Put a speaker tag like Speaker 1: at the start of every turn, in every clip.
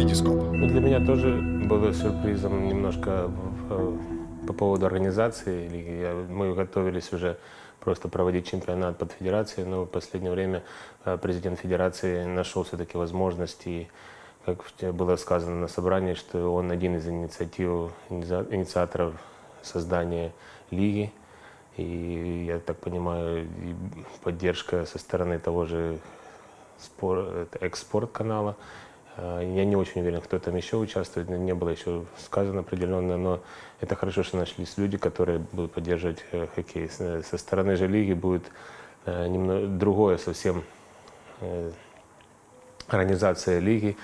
Speaker 1: Витископ.
Speaker 2: Ну, для меня тоже было сюрпризом немножко э, по поводу организации Мы готовились уже просто проводить чемпионат под федерацией, но в последнее время э, президент федерации нашел все-таки возможности, как было сказано на собрании, что он один из инициатив, инициа- инициаторов создания лиги. И я так понимаю, поддержка со стороны того же это экспорт канала. Э, Я не очень уверен, кто там еще участвует, не было еще сказано определенно, но это хорошо, что нашлись люди, которые будут поддерживать э, хоккей. С- Со стороны же лиги будет немного другое совсем э, организация лиги.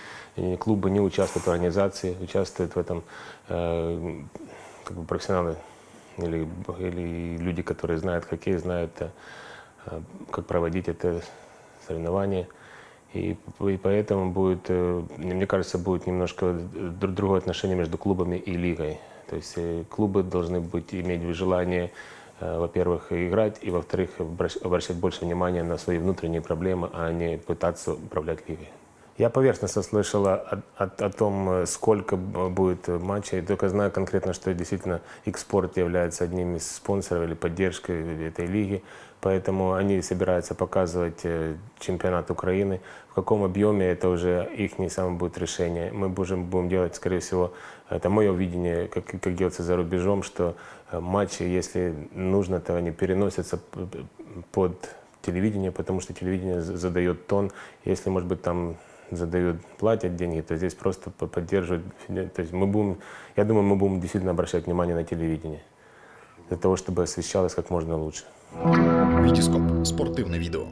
Speaker 2: Клубы не участвуют в организации, участвуют в этом э, как бы профессионалы или, или люди, которые знают хоккей, знают, э, э, как проводить это соревнование. И, и поэтому будет, э, мне кажется, будет немножко дру- другое отношение между клубами и лигой. То есть э, клубы должны быть, иметь желание, э, во-первых, играть, и, во-вторых, обращ- обращать больше внимания на свои внутренние проблемы, а не пытаться управлять лигой. Я поверхностно слышал о, о- о том, э, сколько будет матчей. Только знаю конкретно, что действительно X-Sport является одним из спонсоров или поддержкой этой лиги. Поэтому они собираются показывать э, чемпионат Украины. В каком объеме, это уже их не самое будет решение. Мы будем, будем делать, скорее всего, это мое видение, как, как делается за рубежом, что э, матчи, если нужно, то они переносятся под телевидение, потому что телевидение за- задает тон. Если, может быть, там задают, платят деньги, то здесь просто по- поддерживают. феде- То есть мы будем, я думаю, мы будем действительно обращать внимание на телевидение для того, чтобы освещалось как можно лучше.
Speaker 1: Витископ. Спортивне відео.